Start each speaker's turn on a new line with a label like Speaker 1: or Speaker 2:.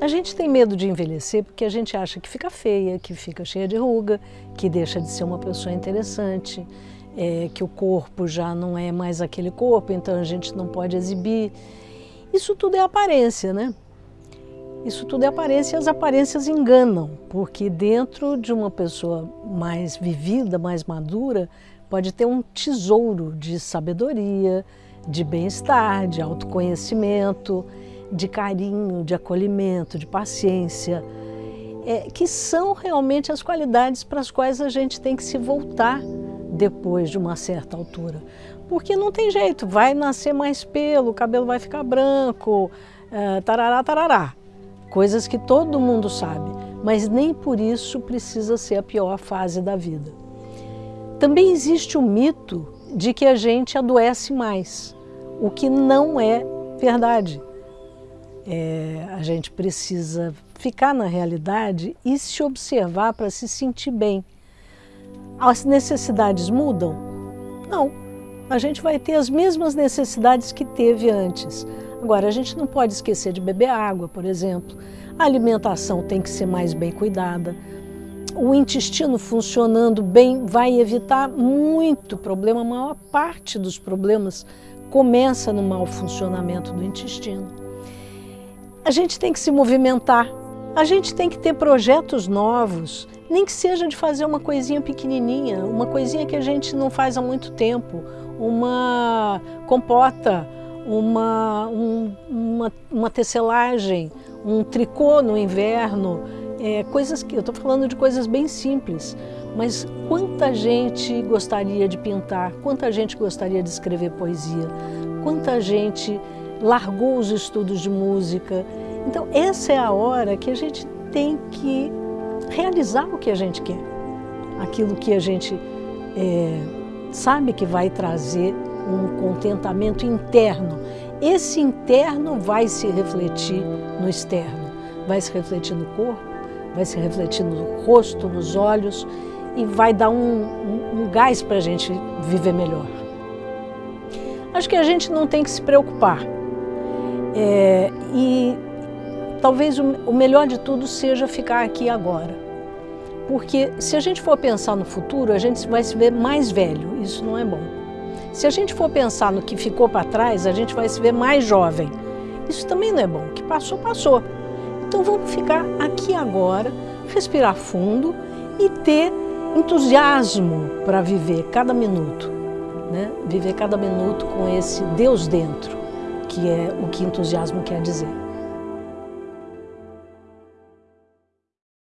Speaker 1: A gente tem medo de envelhecer porque a gente acha que fica feia, que fica cheia de ruga, que deixa de ser uma pessoa interessante, é, que o corpo já não é mais aquele corpo, então a gente não pode exibir. Isso tudo é aparência, né? Isso tudo é aparência e as aparências enganam, porque dentro de uma pessoa mais vivida, mais madura, pode ter um tesouro de sabedoria, de bem-estar, de autoconhecimento, de carinho, de acolhimento, de paciência, é, que são realmente as qualidades para as quais a gente tem que se voltar depois de uma certa altura. Porque não tem jeito, vai nascer mais pelo, o cabelo vai ficar branco, uh, tarará, tarará. Coisas que todo mundo sabe, mas nem por isso precisa ser a pior fase da vida. Também existe o mito de que a gente adoece mais, o que não é verdade. É, a gente precisa ficar na realidade e se observar para se sentir bem. As necessidades mudam? Não. A gente vai ter as mesmas necessidades que teve antes. Agora, a gente não pode esquecer de beber água, por exemplo. A alimentação tem que ser mais bem cuidada. O intestino funcionando bem vai evitar muito problema. A maior parte dos problemas começa no mau funcionamento do intestino. A gente tem que se movimentar, a gente tem que ter projetos novos, nem que seja de fazer uma coisinha pequenininha, uma coisinha que a gente não faz há muito tempo, uma compota, uma, um, uma, uma tecelagem, um tricô no inverno, é, coisas que eu estou falando de coisas bem simples, mas quanta gente gostaria de pintar, quanta gente gostaria de escrever poesia, quanta gente largou os estudos de música. Então essa é a hora que a gente tem que realizar o que a gente quer, aquilo que a gente é, sabe que vai trazer um contentamento interno. Esse interno vai se refletir no externo, vai se refletir no corpo, vai se refletir no rosto, nos olhos e vai dar um, um, um gás para a gente viver melhor. Acho que a gente não tem que se preocupar é, e talvez o, o melhor de tudo seja ficar aqui agora. Porque se a gente for pensar no futuro, a gente vai se ver mais velho, isso não é bom. Se a gente for pensar no que ficou para trás, a gente vai se ver mais jovem. Isso também não é bom, o que passou, passou. Então vamos ficar aqui agora, respirar fundo e ter entusiasmo para viver cada minuto. Né? Viver cada minuto com esse Deus dentro que é o que entusiasmo quer dizer.